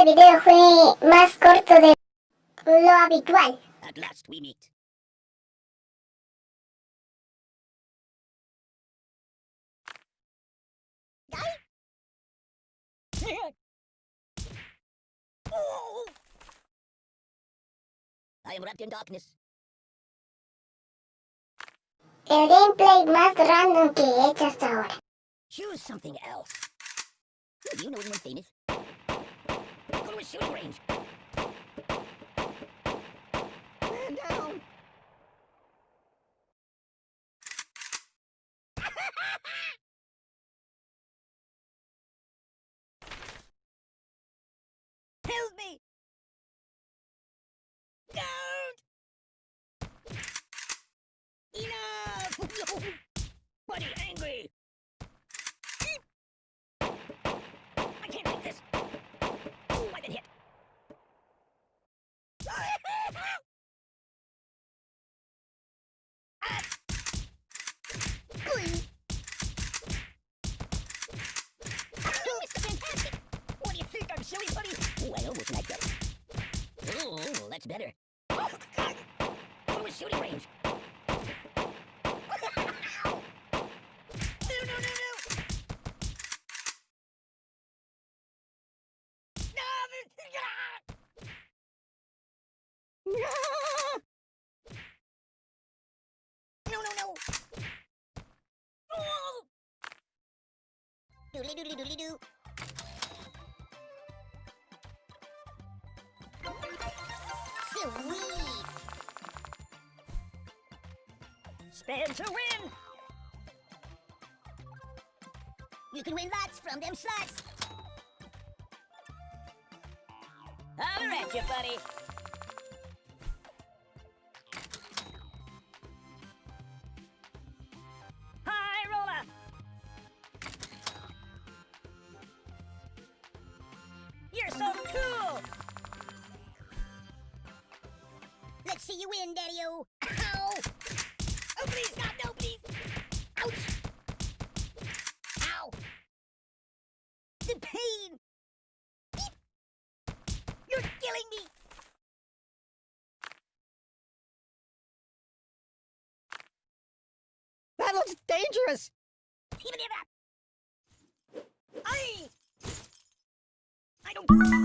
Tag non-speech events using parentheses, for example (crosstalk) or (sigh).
Este video fue más corto de lo habitual. At last we meet. I am wrapped in darkness. El gameplay más random que he hecho hasta ahora. Choose something else. Do you know anyone famous? A shooting range. Man down. (laughs) Help me! Don't! Enough! (laughs) Buddy, angry! That's better. Go shooting range! No, no, no, no! No, No! No! Doodly doodly doodly doo. Sweet! Spin to win! You can win lots from them slots! Holler at you, buddy! High roller! You're so cool! See you win, Daddy-O! Ow! Oh, please, God, no, please! Ouch! Ow! The pain! Beep! You're killing me! That looks dangerous! Even if. I... I don't...